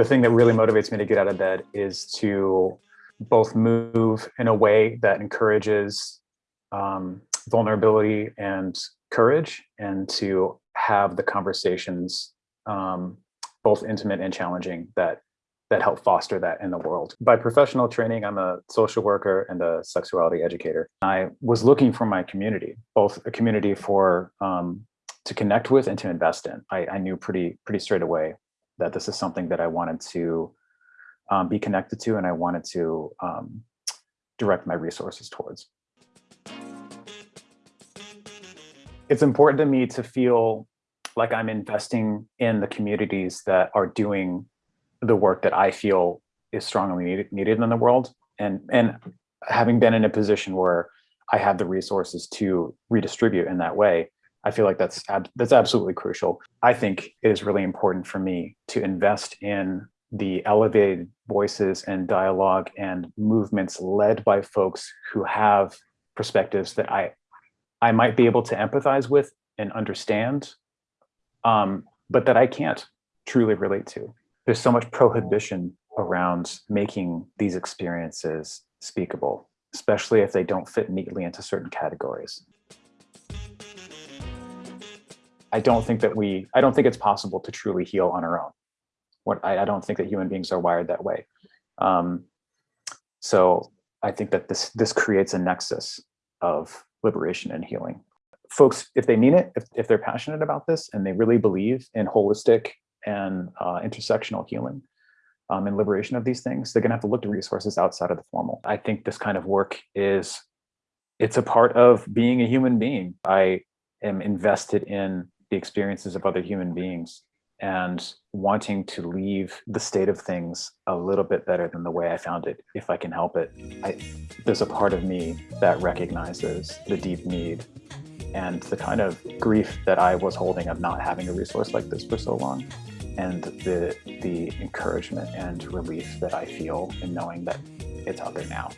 The thing that really motivates me to get out of bed is to both move in a way that encourages um, vulnerability and courage and to have the conversations um, both intimate and challenging that that help foster that in the world. By professional training, I'm a social worker and a sexuality educator. I was looking for my community, both a community for um, to connect with and to invest in. I, I, knew pretty pretty straight away that this is something that I wanted to um, be connected to and I wanted to um, direct my resources towards. It's important to me to feel like I'm investing in the communities that are doing the work that I feel is strongly needed, needed in the world. And, and having been in a position where I have the resources to redistribute in that way, I feel like that's that's absolutely crucial. I think it is really important for me to invest in the elevated voices and dialogue and movements led by folks who have perspectives that I I might be able to empathize with and understand, um, but that I can't truly relate to. There's so much prohibition around making these experiences speakable, especially if they don't fit neatly into certain categories. I don't think that we, I don't think it's possible to truly heal on our own. What I, I don't think that human beings are wired that way. Um, so I think that this this creates a nexus of liberation and healing. Folks, if they mean it, if, if they're passionate about this and they really believe in holistic and uh, intersectional healing um, and liberation of these things, they're gonna have to look to resources outside of the formal. I think this kind of work is, it's a part of being a human being. I am invested in the experiences of other human beings and wanting to leave the state of things a little bit better than the way I found it, if I can help it. I, there's a part of me that recognizes the deep need and the kind of grief that I was holding of not having a resource like this for so long and the, the encouragement and relief that I feel in knowing that it's out there now.